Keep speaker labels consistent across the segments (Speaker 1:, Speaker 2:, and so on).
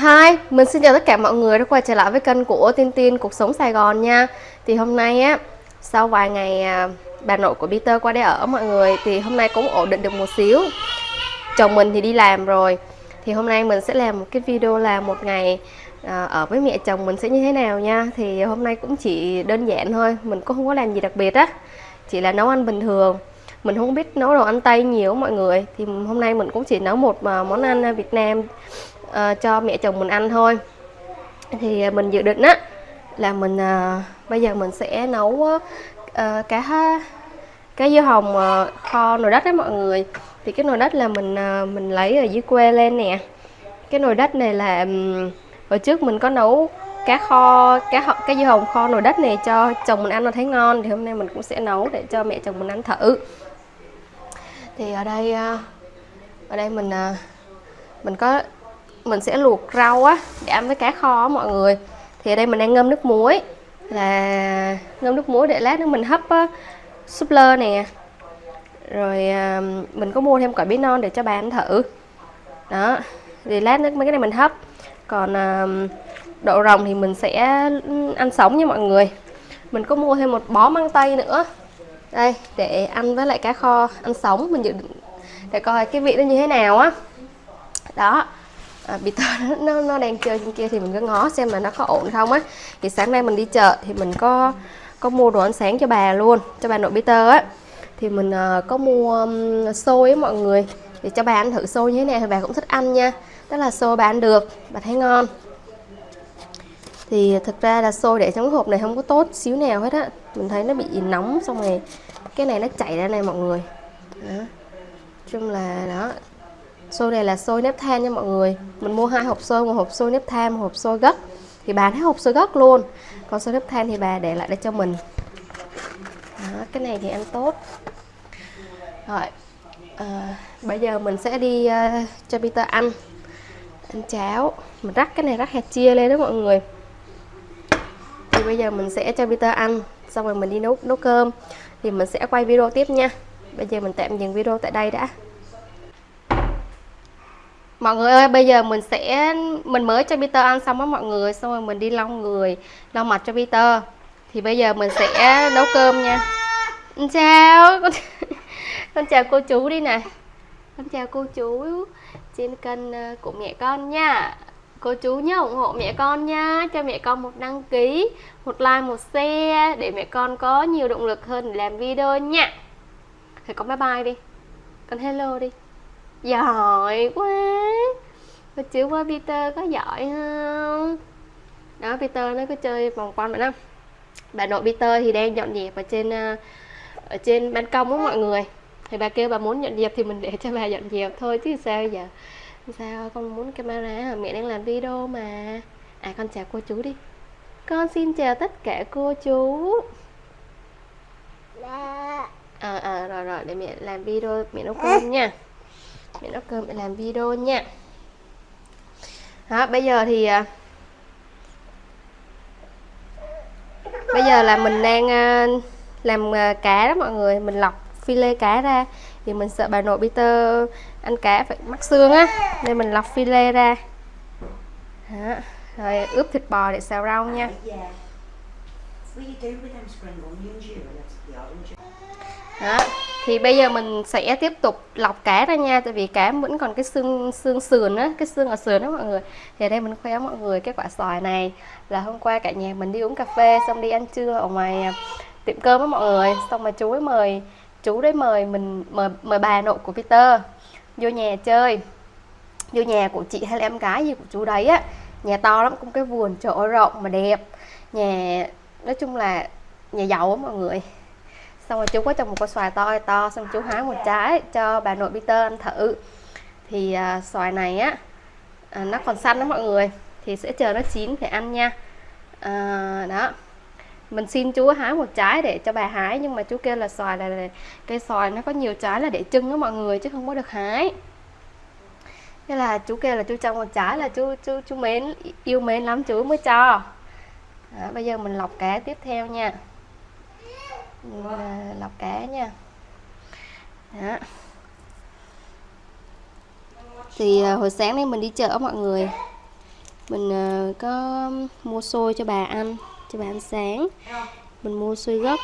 Speaker 1: Hi, mình xin chào tất cả mọi người đã quay trở lại với kênh của Tin Tin Cuộc Sống Sài Gòn nha. Thì hôm nay á, sau vài ngày à, bà nội của Peter qua đây ở mọi người Thì hôm nay cũng ổn định được một xíu. Chồng mình thì đi làm rồi. Thì hôm nay mình sẽ làm một cái video là một ngày à, ở với mẹ chồng mình sẽ như thế nào nha. Thì hôm nay cũng chỉ đơn giản thôi, mình cũng không có làm gì đặc biệt á. Chỉ là nấu ăn bình thường. Mình không biết nấu đồ ăn tây nhiều mọi người. Thì hôm nay mình cũng chỉ nấu một à, món ăn à, Việt Nam uh, cho mẹ chồng mình ăn thôi. Thì ờ, mình dự định á là mình uh, bây giờ mình sẽ nấu uh, cá cá dưa hồng uh, kho nồi đất đấy mọi người. Thì cái nồi đất là mình uh, mình lấy ở dưới quê lên nè. Cái nồi đất này là um, hồi trước mình có nấu cá kho cá cá dưa hồng kho nồi đất này cho chồng mình ăn nó thấy ngon thì hôm nay mình cũng sẽ nấu để cho mẹ chồng mình ăn thử. Thì ở đây ở đây mình mình có mình sẽ luộc rau á để ăn với cá kho á mọi người. Thì ở đây mình đang ngâm nước muối là ngâm nước muối để lát nữa mình hấp á, súp lơ nè. Rồi à, mình có mua thêm quả bí non để cho bà ăn thử. Đó thì lát nữa mấy cái này mình hấp. Còn à, đậu rồng thì mình sẽ ăn sống nha mọi người. Mình có mua thêm một bó măng tây nữa. Đây để ăn với lại cá kho ăn sống. Mình dự định để coi cái vị nó như thế nào á. Đó à, Peter nó, nó, đang chơi trên kia thì mình cứ ngó xem là nó có ổn không á. Thì sáng nay mình đi chợ thì mình có có mua đồ ăn sáng cho bà luôn cho bà nội Peter á. Thì mình uh, có mua um, xôi á mọi người. Thì cho bà ăn thử xôi như thế này thì bà cũng thích ăn nha. Tức là xôi bà ăn được bà thấy ngon. Thì thực ra là xôi để trong cái hộp này không có tốt xíu nào hết á. Mình thấy nó bị nóng xong rồi cái này nó chảy ra này mọi người. Đó. chung là đó xôi này là xôi nếp than nha mọi người. Mình mua hai hộp xôi một hộp xôi nếp than một hộp xôi gấc. Thì bà thấy hộp xôi gấc luôn. Còn xôi nếp than thì bà để lại để cho mình. Đó, cái này thì ăn tốt. Rồi à, bây giờ mình sẽ đi uh, cho Peter ăn. Ăn cháo. Mình rắc cái này rắc hạt chia lên đó mọi người. Thì bây giờ mình sẽ cho Peter ăn. Xong rồi mình đi nấu nấu cơm. Thì mình sẽ quay video tiếp nha. Bây giờ mình tạm dừng video tại đây đã mọi người ơi bây giờ mình sẽ mình mới cho Peter ăn xong á mọi người xong rồi mình đi lau người lau mặt cho Peter. Thì bây giờ mình sẽ nấu cơm nha. Chào. Con, con chào cô chú đi nè. Con chào cô chú trên kênh ờ, của mẹ con nha. Cô chú nhớ ủng hộ mẹ con nha cho mẹ con một đăng ký một like một share để mẹ con có nhiều động lực hơn để làm video nha. Thì con bye bye đi. Con hello đi. Giỏi quá cô chú qua Peter có giỏi không? Đó Peter nó cứ chơi vòng quanh vậy đó bà nội Peter thì đang dọn dẹp ở trên ờ, ở trên ban công á mọi người. Thì bà kêu bà muốn dọn dẹp thì mình để cho bà dọn dẹp thôi chứ sao giờ? Sao con muốn camera? Mẹ đang làm video mà. À con chào cô chú đi. Con xin chào tất cả cô chú. Ờ à, à, rồi rồi để mẹ làm video mẹ nấu cơm nha. Mẹ nấu cơm để làm video nha đó bây giờ thì à, bây giờ là mình đang à, làm à, cá đó mọi người. Mình lọc phi lê cá ra. Thì mình sợ bà nội Peter ăn cá phải mắc xương á. Nên mình lọc phi lê ra. Đó. rồi ướp thịt bò để xào rau nha. Đó thì bây giờ mình sẽ tiếp tục lọc cá ra nha, tại vì cá vẫn còn cái xương xương sườn á, cái xương ở sườn đó mọi người. Thì ở đây mình khoe mọi người cái quả xoài này là hôm qua cả nhà mình đi uống cà phê xong đi ăn trưa ở ngoài à, tiệm cơm á mọi người. Xong mà chú ấy mời, chú đấy mời mình, mời mời bà nội của Peter vô nhà chơi. Vô nhà của chị hay là em gái gì của chú đấy á. Nhà to lắm, cũng cái vườn chỗ rộng mà đẹp. Nhà, nói chung là nhà giàu á mọi người xong rồi chú có trồng một quả xoài to to xong chú hái một trái cho bà nội Peter ăn thử. Thì à, xoài này á à, nó còn xanh đó mọi người thì sẽ chờ nó chín để ăn nha. À, đó. Mình xin chú hái một trái để cho bà hái nhưng mà chú kêu là xoài là, là cây xoài nó có nhiều trái là để trưng đó mọi người chứ không có được hái. Thế là chú kêu là chú trồng một trái là chú chú chú mến yêu mến lắm chú mới cho. Đó, bây giờ mình lọc cá tiếp theo nha lọc cá nha. Đó. Thì à, hồi sáng nay mình đi chợ mọi người. Mình à, có mua xôi cho bà ăn, cho bà ăn sáng. Mình mua xôi gấc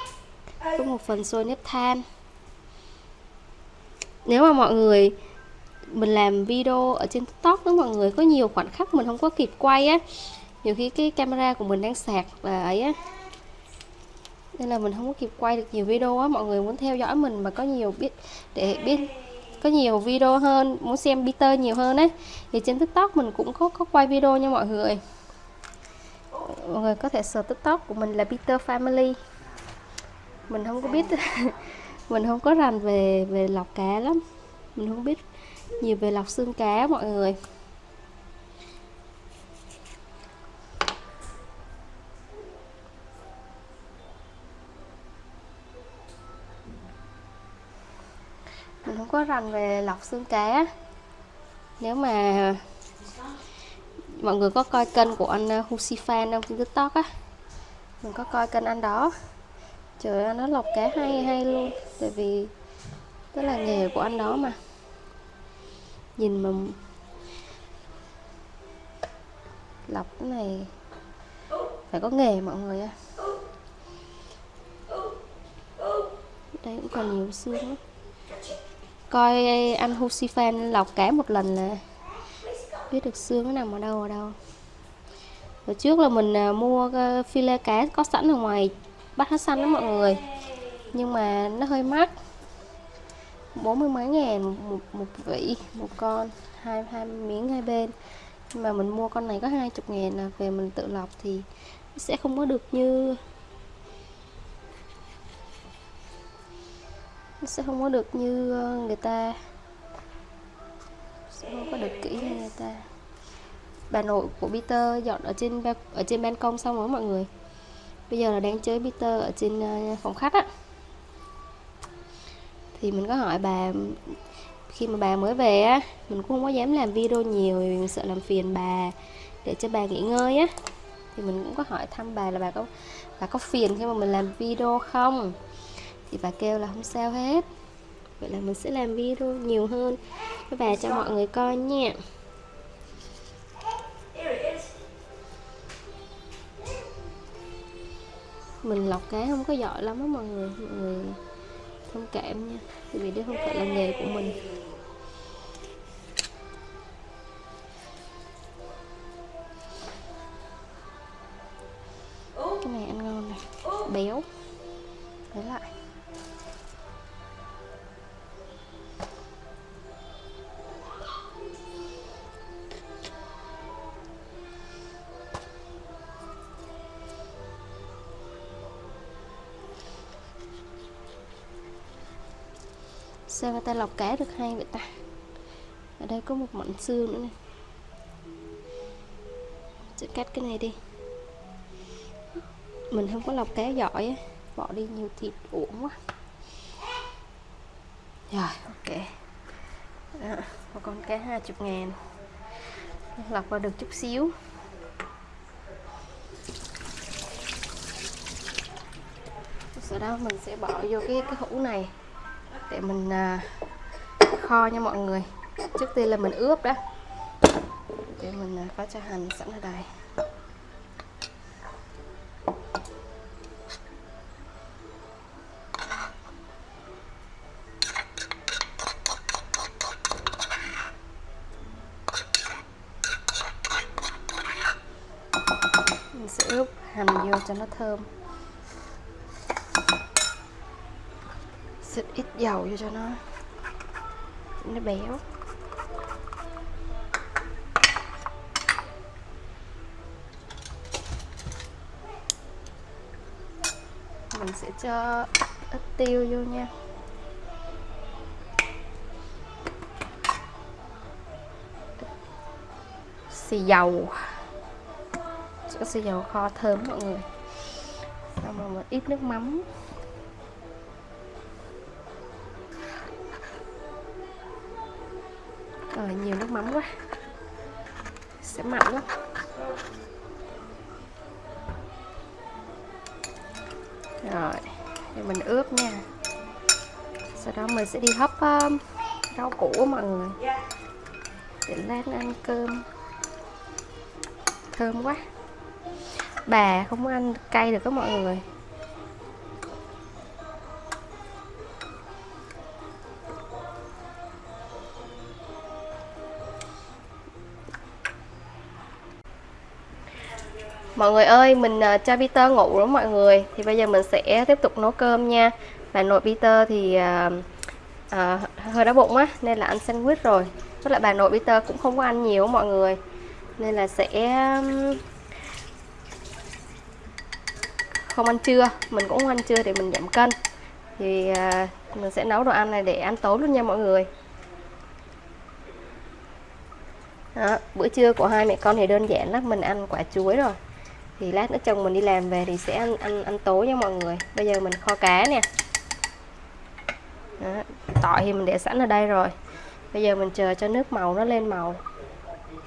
Speaker 1: có một phần xôi nếp than. Nếu mà mọi người, mình làm video ở trên tiktok đó mọi người, có nhiều khoảnh khắc mình không có kịp quay á. Nhiều khi cái camera của mình đang sạc và ấy á nên là mình không có kịp quay được nhiều video á. Mọi người muốn theo dõi mình mà có nhiều biết, để biết, có nhiều video hơn, muốn xem Peter nhiều hơn ấy, thì trên tiktok mình cũng có có quay video nha mọi người. Mọi người có thể search tiktok của mình là Peter Family. Mình không có biết, mình không có rành về về lọc cá lắm. Mình không biết nhiều về lọc xương cá, mọi người. Mình không có rành về lọc xương cá. Nếu mà mọi người có coi kênh của anh uh, Husifan Husi Fan không? Trên tiktok á. Mình có coi kênh anh đó. Trời ơi nó lọc cá hay hay luôn. Tại vì đó là nghề của anh đó mà. Nhìn mà lọc cái này phải có nghề mọi người ạ đây cũng còn nhiều xương lắm coi anh Husifan lọc cá một lần là biết được xương nó nằm ở đâu ở đâu. Hồi trước là mình à, mua ờ, file cá có sẵn ở ngoài bắt hết xanh đó mọi người. Nhưng mà nó hơi mắc. Bốn mươi mấy ngàn một, một, một vỉ một con hai hai miếng hai bên. Nhưng mà mình mua con này có hai chục ngàn là về mình tự lọc thì sẽ không có được như nó sẽ không có được như ờ, người ta. Sẽ không có được kỹ như người ta. Bà nội của Peter dọn ở trên ở trên ban công xong rồi mọi người. Bây giờ là đang chơi Peter ở trên ờ, phòng khách á. Thì mình có hỏi bà, khi mà bà mới về á, mình cũng không có dám làm video nhiều vì mình sợ làm phiền bà để cho bà nghỉ ngơi á. Thì mình cũng có hỏi thăm bà là bà có bà có phiền khi mà mình làm video không? Thì bà kêu là không sao hết. Vậy là mình sẽ làm video nhiều hơn. Với bà cho mọi người coi nha. Mình lọc cá không có giỏi lắm á mọi người. Mọi người thông cảm nha. Vì đây không phải là nghề của mình. Cái này ăn ngon này. Béo. Lấy lại. Sao người ta lọc cá được hay vậy ta? Ở đây có một mảnh xương nữa này. Sẽ cắt cái này đi. Mình không có lọc cá giỏi ấy. bỏ đi nhiều thịt uổng quá. Rồi ok. Đó, một con cá 20 ngàn. Lọc vào được chút xíu. Sau đó mình sẽ bỏ vô cái cái hũ này để mình à, kho nha mọi người. Trước tiên là mình ướp đó để mình à, có cho hành sẵn ở đây. Mình sẽ ướp hành vô cho nó thơm. Xịt ít dầu vô cho nó nó béo. Mình sẽ cho ít tiêu vô nha. Xì dầu. Cho xì dầu kho thơm mọi người. Xong rồi một ít nước mắm. Là nhiều nước mắm quá. Sẽ mặn lắm. Rồi thì mình ướp nha. Sau đó mình sẽ đi hấp um, rau củ mọi người. Để lát ăn cơm. Thơm quá. Bà không ăn cay được các mọi người. Mọi người ơi, mình uh, cho Peter ngủ rồi mọi người. Thì bây giờ mình sẽ tiếp tục nấu cơm nha. Và nội Peter thì uh, uh, hơi đói bụng á Nên là ăn sandwich rồi. Với lại bà nội Peter cũng không có ăn nhiều mọi người. Nên là sẽ không ăn trưa. Mình cũng không ăn trưa để mình giảm cân. Thì uh, mình sẽ nấu đồ ăn này để ăn tối luôn nha mọi người. Đó, bữa trưa của hai mẹ con thì đơn giản lắm. Mình ăn quả chuối rồi thì lát nữa chồng mình đi làm về thì sẽ ăn ăn ăn tối nha mọi người. Bây giờ mình kho cá nè. Đó, tỏi thì mình để sẵn ở đây rồi. Bây giờ mình chờ cho nước màu nó lên màu.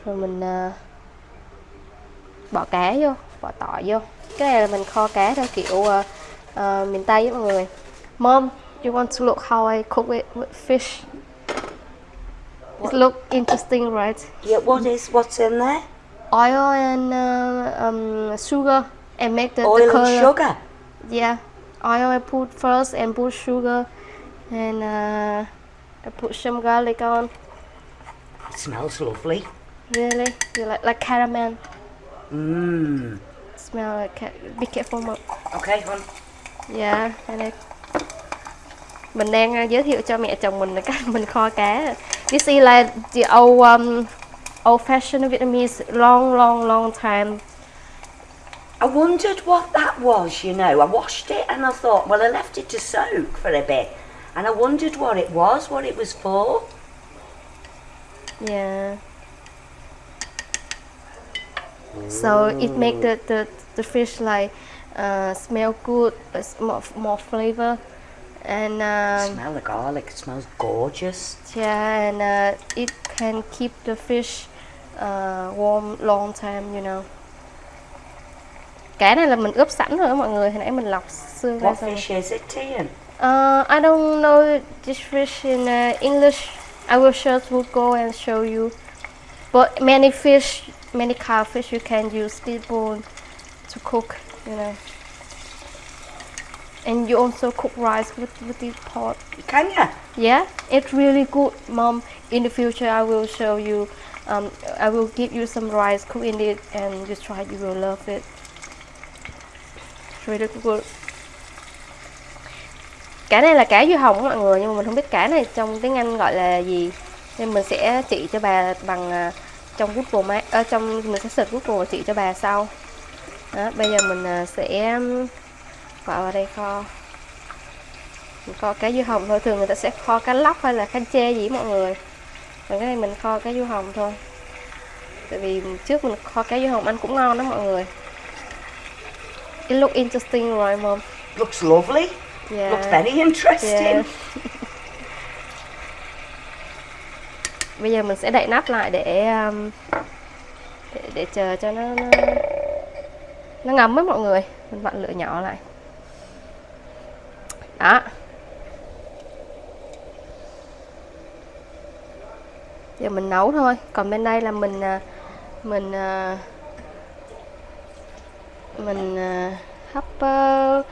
Speaker 1: Rồi mình uh, bỏ cá vô bỏ tỏi vô. Cái này là mình kho cá theo kiểu uh, uh, miền tây với mọi người. Mom you want to look how I cook it with fish? It look interesting right?
Speaker 2: Yeah, what is what's in there?
Speaker 1: Oil and uh, um, sugar and make the,
Speaker 2: Oil
Speaker 1: the color.
Speaker 2: and sugar.
Speaker 1: Yeah, oil I put first and put sugar and uh, I put some garlic on.
Speaker 2: It smells lovely.
Speaker 1: Really, you like like caramel.
Speaker 2: Mmm.
Speaker 1: Smell like ca- be careful. Mom.
Speaker 2: Okay, hon.
Speaker 1: Yeah, and I mình đang uh, giới thiệu cho mẹ chồng mình là cách mình kho cá. This is like the old um, old-fashioned Vietnamese long, long, long time.
Speaker 2: I wondered what that was, you know. I washed it and I thought, well, I left it to soak for a bit. And I wondered what it was, what it was for.
Speaker 1: Yeah. So it make the, the, the fish like uh, smell good, it's more, more flavor. And um,
Speaker 2: Smell the garlic, it smells gorgeous.
Speaker 1: yeah, and uh, it can keep the fish uh, warm long time, you know. Cá này là mình ướp sẵn rồi đó mọi người, hồi nãy mình lọc xương ra
Speaker 2: What
Speaker 1: xong.
Speaker 2: fish is it, Tian?
Speaker 1: Uh, I don't know this fish in uh, English. I will to go and show you. But many fish, many kind of fish you can use this bone to cook, you know. And you also cook rice with, with this pot.
Speaker 2: Can you?
Speaker 1: Yeah, it's really good, mom. In the future, I will show you. Um, I will give you some rice, cook in it, and you try. You will love it. It's really good. Cá này là cá dưa hồng mọi người, nhưng mà mình không biết cá này trong tiếng Anh gọi là gì, nên mình sẽ chỉ cho bà bằng à, trong Google Maps. ở à, trong mình sẽ search Google và chỉ cho bà sau. Đó, bây giờ mình à, sẽ um, bỏ vào đây kho mình kho cá dưa hồng thôi thường người ta sẽ kho cá lóc hay là cá chê gì mọi người còn cái này mình kho cá dưa hồng thôi. Tại vì trước mình kho cá dưa hồng ăn cũng ngon đó mọi người. It look interesting right mom.
Speaker 2: Looks lovely.
Speaker 1: yeah.
Speaker 2: Looks very interesting.
Speaker 1: Yeah. bây giờ mình sẽ đậy nắp lại để um, để, để chờ cho nó, nó nó ngấm với mọi người. Mình vặn lửa nhỏ lại. Đó giờ mình nấu thôi. Còn bên đây là mình à, mình à, mình à, hấp ờ,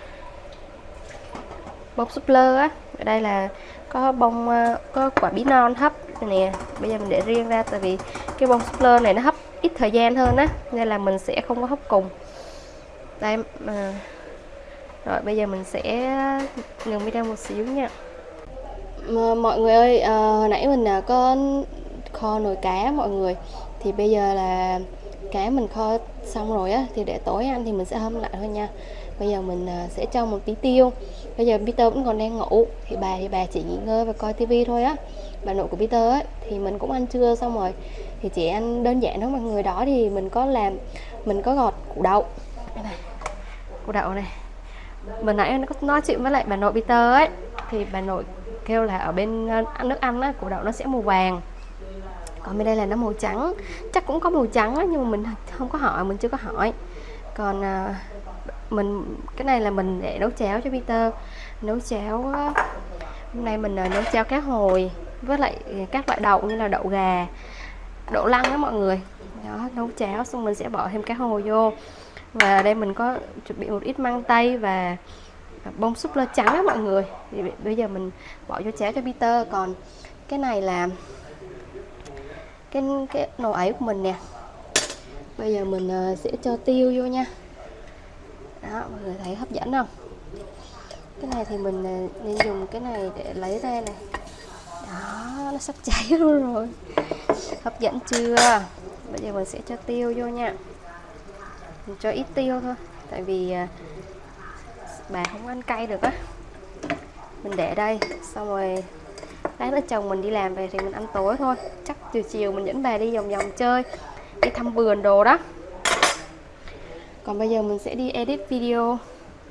Speaker 1: bông súp lơ á. Ở đây là có bông ờ, có quả bí non hấp nè. Bây giờ mình để riêng ra tại vì cái bông súp lơ này nó hấp ít thời gian hơn á nên là mình sẽ không có hấp cùng. Đây à, rồi bây giờ mình sẽ ngừng video một xíu nha. Mọi người ơi à, hồi nãy mình có kho nồi cá mọi người. Thì bây giờ là cá mình kho xong rồi á, thì để tối ăn thì mình sẽ hâm lại thôi nha. Bây giờ mình à, sẽ cho một tí tiêu. Bây giờ Peter vẫn còn đang ngủ. Thì bà thì bà chỉ nghỉ ngơi và coi tivi thôi á. Bà nội của Peter ấy thì mình cũng ăn trưa xong rồi. Thì chị ăn đơn giản thôi mọi người đó thì mình có làm, mình có gọt củ đậu. Đây này củ đậu này. Mình nãy nó có nói chuyện với lại bà nội Peter ấy. Thì bà nội kêu là ở bên à, nước ăn á, củ đậu nó sẽ màu vàng còn bên đây là nó màu trắng. Chắc cũng có màu trắng á nhưng mà mình không có hỏi mình chưa có hỏi. Còn à, mình cái này là mình để nấu cháo cho Peter. Nấu cháo hôm nay mình à, nấu cháo cá hồi với lại các loại đậu như là đậu gà đậu lăng đó mọi người. Đó nấu cháo xong mình sẽ bỏ thêm cá hồi vô. Và đây mình có chuẩn bị một ít măng tây và à, bông súp lơ trắng đó mọi người. Thì bây giờ mình bỏ vô cháo cho Peter. Còn cái này là cái cái nồi ấy của mình nè. Bây giờ mình ờ, sẽ cho tiêu vô nha. Đó, mọi người thấy hấp dẫn không? Cái này thì mình ờ, nên dùng cái này để lấy ra này. Đó, nó sắp cháy luôn rồi. Hấp dẫn chưa? Bây giờ mình sẽ cho tiêu vô nha. Mình cho ít tiêu thôi, tại vì ờ, bà không ăn cay được á. Mình để đây, xong rồi lát nữa chồng mình đi làm về thì mình ăn tối thôi. Chắc chiều chiều mình dẫn bà đi vòng vòng chơi đi thăm vườn đồ đó. Còn bây giờ mình sẽ đi edit video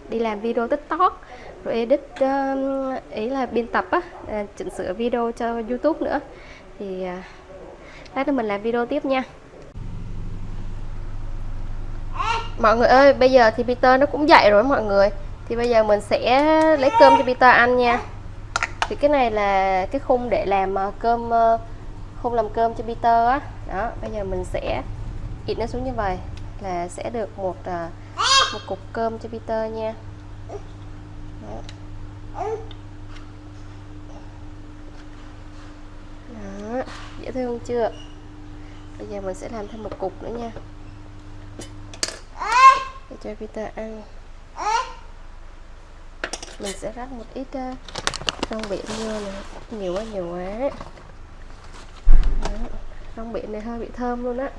Speaker 1: đi làm video tiktok rồi edit uh, ý là biên tập á uh, chỉnh sửa video cho youtube nữa. Thì uh, lát nữa mình làm video tiếp nha. Mọi người ơi bây giờ thì Peter nó cũng dậy rồi mọi người. Thì bây giờ mình sẽ lấy cơm cho Peter ăn nha thì cái này là cái khung để làm ờ, cơm ờ, khung làm cơm cho Peter á. Đó bây giờ mình sẽ ịt nó xuống như vậy là sẽ được một ờ, một cục cơm cho Peter nha. Đó. Đó, dễ thương chưa? Bây giờ mình sẽ làm thêm một cục nữa nha. Để cho Peter ăn mình sẽ rắc một ít ờ, rong biển vô này nhiều quá nhiều quá. Rong biển này hơi bị thơm luôn á.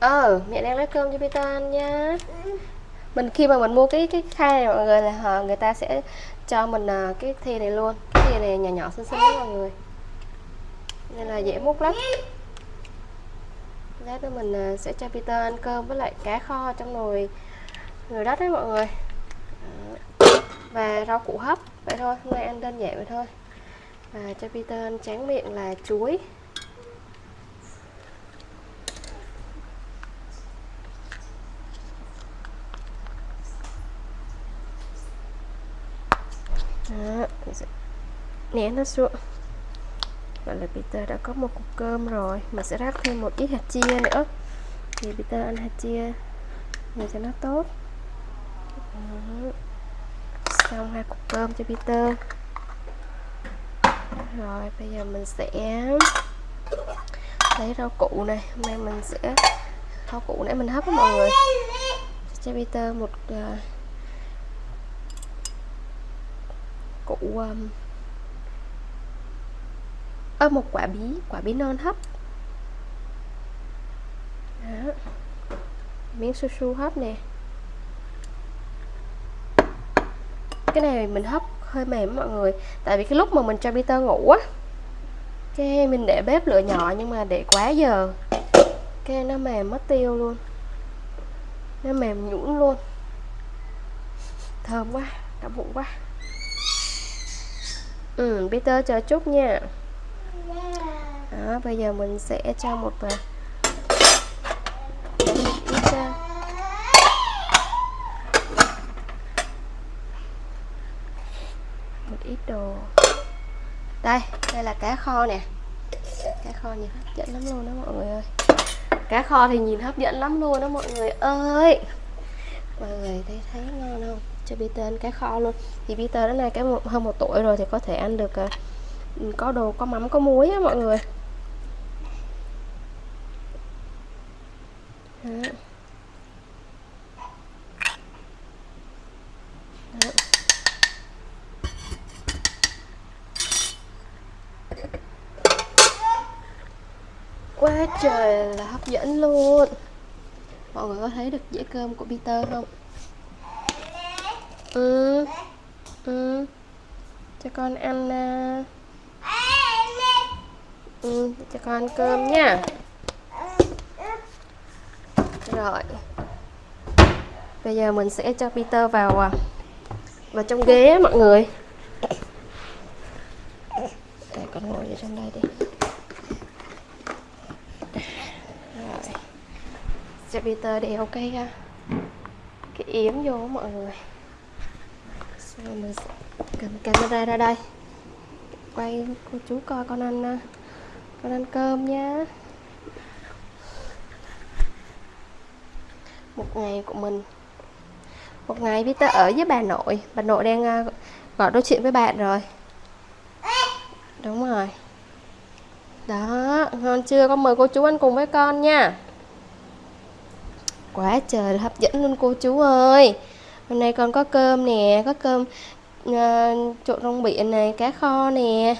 Speaker 1: Ờ mẹ đang lấy cơm cho Peter ăn nha. Mình khi mà mình mua cái cái khay này mọi người là họ người ta sẽ cho mình uh, cái thìa này luôn. Cái thìa này nhỏ nhỏ xinh xinh đó mọi người. Nên là dễ múc lắm lát nữa mình à, sẽ cho Peter ăn cơm với lại cá kho trong nồi nồi đất đấy mọi người. Và rau củ hấp vậy thôi hôm nay ăn đơn giản vậy thôi. Và cho Peter ăn tráng miệng là chuối. Đó, nén nó xuống. Vậy là Peter đã có một cục cơm rồi. Mình sẽ rắc thêm một ít hạt chia nữa. Thì Peter ăn hạt chia Để cho nó tốt. Đó. Xong hai cục cơm cho Peter. Rồi bây giờ mình sẽ Lấy rau củ này. Hôm nay mình sẽ Rau củ nãy mình hấp đó mọi người. Cho Peter một uh, Củ um, ơ, một quả bí quả bí non hấp. Đó. miếng su su hấp nè. Cái này mình hấp hơi mềm mọi người, tại vì cái lúc mà mình cho Peter ngủ á, cái mình để bếp lửa nhỏ nhưng mà để quá giờ. Cái nó mềm mất tiêu luôn. Nó mềm nhũn luôn. Thơm quá đã bụng quá. Ừ Peter chờ chút nha đó bây giờ mình sẽ cho một ít một ít đồ. Đây đây là cá kho nè. Cá kho nhìn hấp dẫn lắm luôn đó mọi người ơi. Cá kho thì nhìn hấp dẫn lắm luôn đó mọi người ơi. Mọi người thấy thấy ngon không? Cho Peter ăn cá kho luôn. Thì Peter đến nay cái hơn một tuổi rồi thì có thể ăn được uh, có đồ có mắm có muối á mọi người. Đó. Đó. quá trời là hấp dẫn luôn. Mọi người có thấy được dĩa cơm của Peter không? Ừ. Ừ. Cho con ăn uh, ừ, cho con ăn cơm nha. Rồi. Bây giờ mình sẽ cho Peter vào à, vào trong ghế mọi người. Để con ngồi ở trong đây đi. Rồi. Cho Peter đeo cái à, cái yếm vô mọi người. Xong mình sẽ cầm camera ra đây. Quay cô chú coi con anh con ăn cơm nhá. một ngày của mình. Một ngày Peter ở với bà nội. Bà nội đang à, gọi nói chuyện với bạn rồi. Đúng rồi. Đó ngon chưa? Con mời cô chú ăn cùng với con nha. Quá trời là hấp dẫn luôn cô chú ơi. Hôm nay con có cơm nè có cơm uh, trộn rong biển này cá kho nè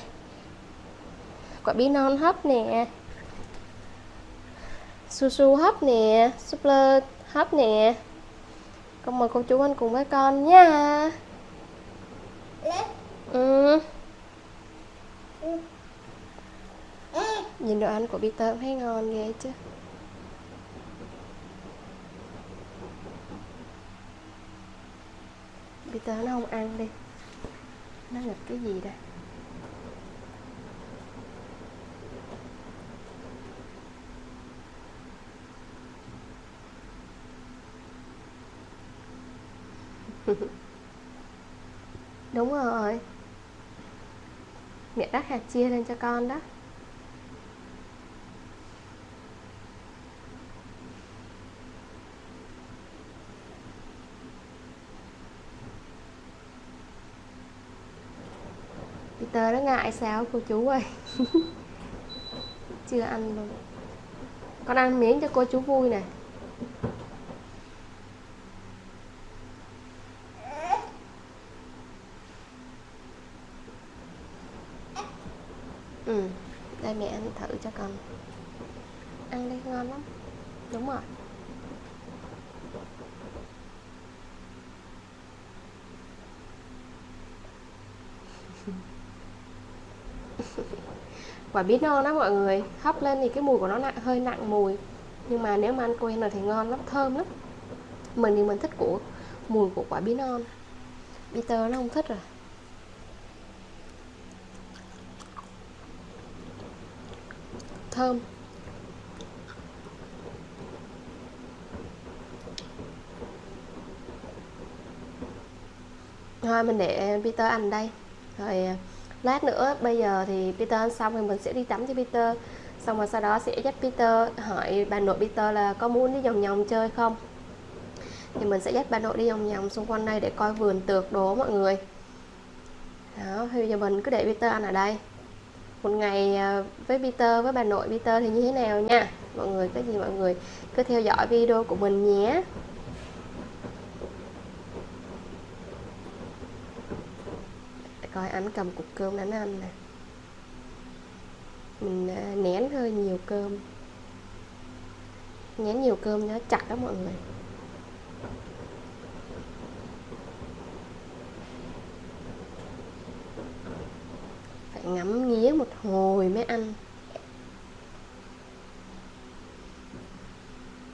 Speaker 1: quả bí non hấp nè. Su su hấp nè súp lơ hấp nè. Con mời cô chú ăn cùng với con nha. Ừ. nhìn đồ ăn của Peter thấy ngon ghê chứ. Peter nó không ăn đi. Nó nghịch cái gì đây? đúng rồi. Mẹ rắc hạt chia lên cho con đó. Peter nó ngại sao cô chú ơi. Chưa ăn luôn. Con ăn miếng cho cô chú vui này ừ. Đây mẹ ăn thử cho con. Ăn đi ngon lắm. Đúng rồi. Quả bí non đó mọi người hấp lên thì cái mùi của nó nặng hơi nặng mùi. Nhưng mà nếu mà ăn quen rồi thì ngon lắm thơm lắm. Mình thì mình thích của mùi của quả bí non. Peter nó không thích rồi thơm. Thôi, mình để Peter ăn đây. Rồi à, lát nữa, bây giờ thì Peter ăn xong thì mình sẽ đi tắm cho Peter. Xong rồi sau đó sẽ dắt Peter hỏi bà nội Peter là có muốn đi vòng vòng chơi không? Thì mình sẽ dắt bà nội đi vòng vòng xung quanh đây để coi vườn tược đố mọi người. Đó, thì giờ mình cứ để Peter ăn ở đây một ngày à, với Peter, với bà nội Peter thì như thế nào nha? Mọi người cái gì mọi người cứ theo dõi video của mình nhé. Coi anh cầm cục cơm đánh ăn nè. Mình à, nén hơi nhiều cơm. Nén nhiều cơm nó chặt đó mọi người. Ngắm nghía một hồi mới ăn.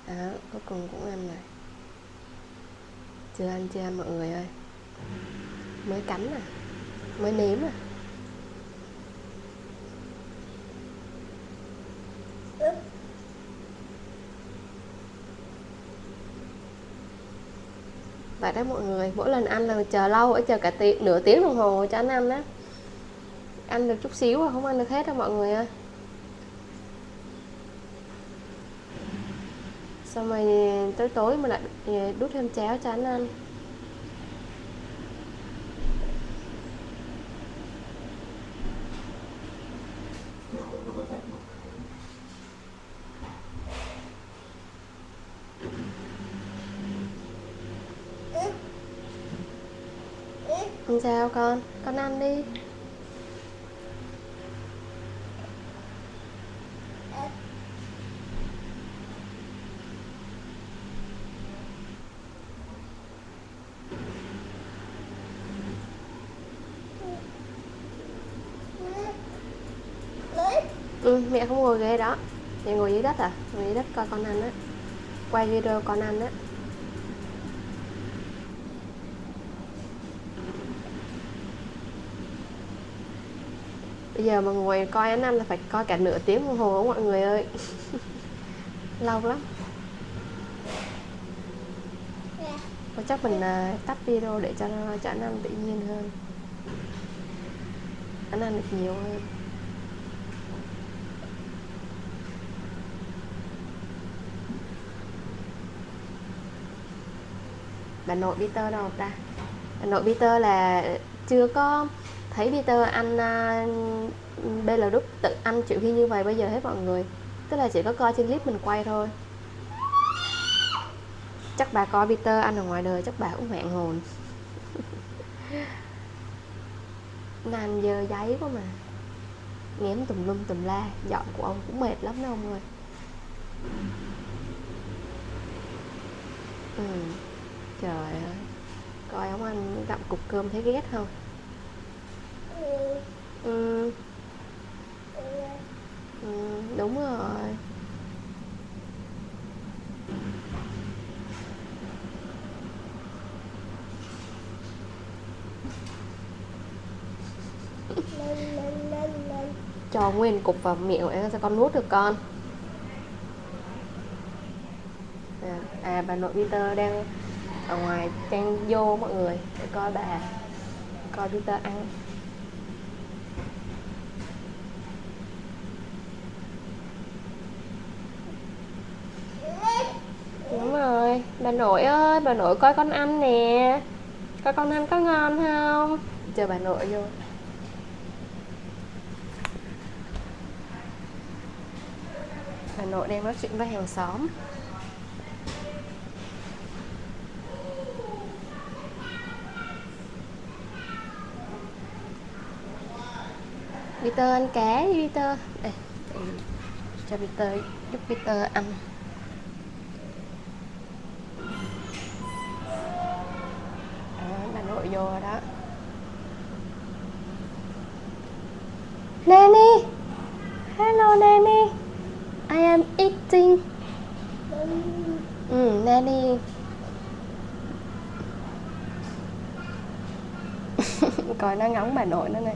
Speaker 1: Đó, cuối cùng cũng ăn rồi. Chưa ăn chưa ăn, mọi người ơi. Mới cắn à? Mới nếm à? Vậy đó mọi người, mỗi lần ăn là chờ lâu ở chờ cả tiếng nửa tiếng đồng hồ cho anh ăn đó ăn được chút xíu à, không ăn được hết đâu mọi người ơi. Xong rồi tối tối mình lại ừ, đút thêm cháo cho anh ăn? Sao con, con ăn đi. Dạ không ngồi ghế đó. Dạ ngồi dưới đất à? Ngồi dưới đất coi con ăn á. Quay video con ăn á. Bây giờ mà ngồi coi anh ăn là phải coi cả nửa tiếng đồng hồ mọi người ơi. Lâu lắm. Và chắc mình uh, tắt video để cho cho anh ăn tự nhiên hơn. Anh ăn được nhiều hơn. Và nội Peter đâu ta? Nội Peter là chưa có thấy Peter ăn à, uh, Belarus tự ăn chịu khi như vậy bây giờ hết mọi người. Tức là chỉ có coi trên clip mình quay thôi. Chắc bà coi Peter ăn ở ngoài đời chắc bà cũng vẹn hồn. Nó giờ dơ giấy quá mà. Nghém tùm lum tùm la dọn của ông cũng mệt lắm đó ông ơi. Ừ trời ơi. Coi ông ăn gặm cục cơm thấy ghét không? Ừ. Ừ, đúng rồi. Cho nguyên cục vào miệng để cho con nuốt được con. À, à bà nội Peter đang ở ngoài trang vô mọi người, để coi bà, coi Peter ăn. Đúng rồi, bà nội ơi, bà nội coi con ăn nè. Coi con ăn có ngon không? Chờ bà nội vô. Bà nội đang nói chuyện với hàng xóm. Peter ăn cá đi Peter. Đây, cho Peter giúp Peter ăn. Đó, bà nội vô rồi đó. Nanny! Hello Nanny. I am eating. Ừ, Nanny. Coi nó ngóng bà nội nó nè.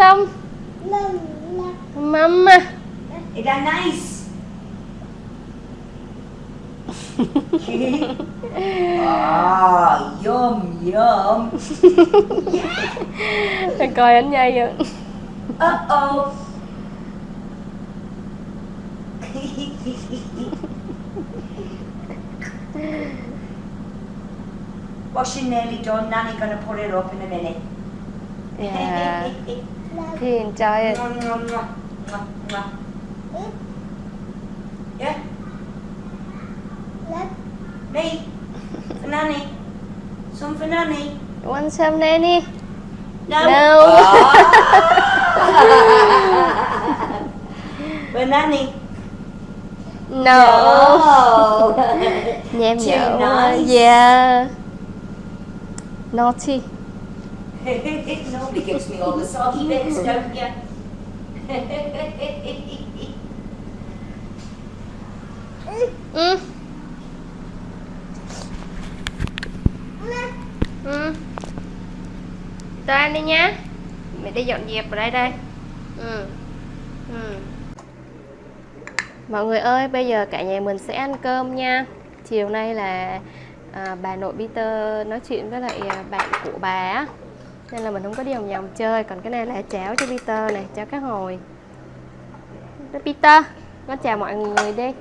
Speaker 1: Some Mama
Speaker 2: Is that nice? ah, yum, yum.
Speaker 1: Coi anh nhây vậy
Speaker 2: Uh-oh. she's nearly done. Nanny gonna put it up in a minute.
Speaker 1: Yeah
Speaker 2: Mwah, mwah. Yeah? Nanny? Some for Nanny?
Speaker 1: Want some Nanny?
Speaker 2: No.
Speaker 1: No.
Speaker 2: For Nanny?
Speaker 1: No nhở
Speaker 2: nice.
Speaker 1: Yeah Naughty
Speaker 2: Nobody gives me all the soggy bits, don't you?
Speaker 1: Ừ đi nhá. Mẹ đi dọn dẹp ở đây đây. Ừ. Ừ. Mọi người ơi, bây giờ cả nhà mình sẽ ăn cơm nha. Chiều nay là à, bà nội Peter nói chuyện với lại à, bạn của bà á nên là mình không có đi vòng vòng chơi. Còn cái này là cháo cho Peter này, cháo cá hồi. Peter, nó chào mọi người đi.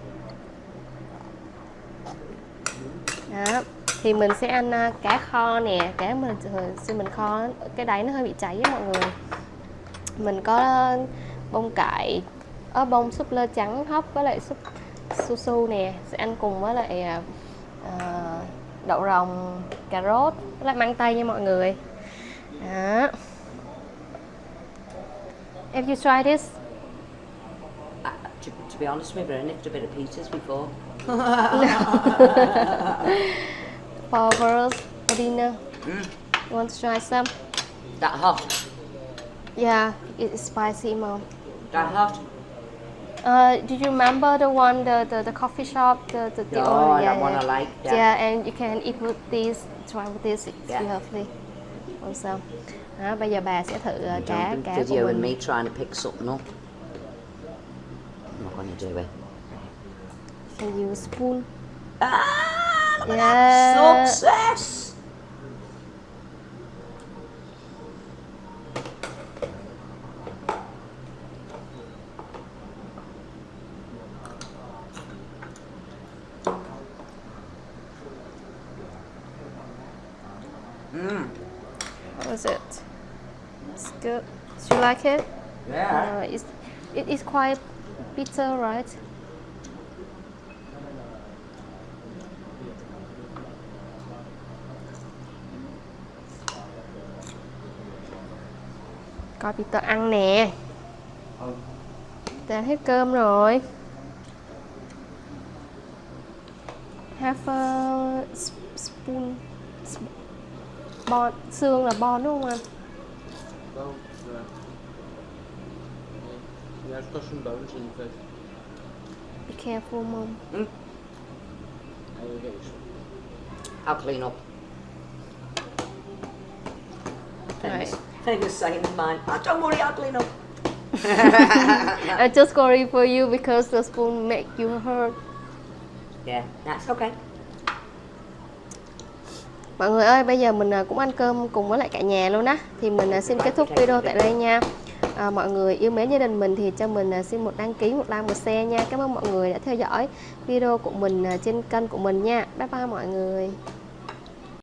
Speaker 1: Đó, thì mình sẽ ăn à, cá kho nè. Cá mình xin mình kho, cái đáy nó hơi bị cháy á mọi người. Mình có bông cải ở bông súp lơ trắng hấp với lại súp su su nè. Sẽ ăn cùng với lại uh, đậu rồng cà rốt với lại măng tây nha mọi người. Đó Have you tried this?
Speaker 2: Uh, to, to be honest with you, I nicked a bit of Peter's before.
Speaker 1: For girls for dinner.
Speaker 2: Mm.
Speaker 1: You want to try some?
Speaker 2: That hot?
Speaker 1: Yeah, it's spicy, mom.
Speaker 2: That hot?
Speaker 1: Uh, do you remember the one, the, the, the coffee shop, the the, the
Speaker 2: Oh,
Speaker 1: old-
Speaker 2: that one I like.
Speaker 1: Yeah.
Speaker 2: Yeah.
Speaker 1: and you can eat with this, try with this, it's
Speaker 2: Yeah.
Speaker 1: lovely. Some? Đó, bây giờ bà sẽ thử uh, cá cá của mình.
Speaker 2: me trying to pick something up.
Speaker 1: Can use spoon
Speaker 2: Ah,
Speaker 1: Yeah.
Speaker 2: success! Mm.
Speaker 1: how is it it's good do you like it?
Speaker 2: Yeah.
Speaker 1: uh, it's, it is quite bitter right? Coi Peter ăn nè. Peter hết cơm rồi. Have a spoon Bon, xương là bon đúng không anh?
Speaker 3: Bone, got some bones in the fish.
Speaker 1: Be careful mom
Speaker 3: I will get you.
Speaker 2: I'll clean up.
Speaker 1: Right.
Speaker 2: Famous saying of mine. Oh, don't worry, I'll clean up.
Speaker 1: I just worry for you because the spoon make you hurt
Speaker 2: Yeah, that's okay.
Speaker 1: Mọi người ơi, bây giờ mình à, cũng ăn cơm cùng với lại cả nhà luôn á Thì mình à, xin kết thúc video tại đây nha à, Mọi người yêu mến gia đình mình thì cho mình à, xin một đăng ký, một like, một share nha. Cảm ơn mọi người đã theo dõi video của mình à, trên kênh của mình nha. Bye bye mọi người.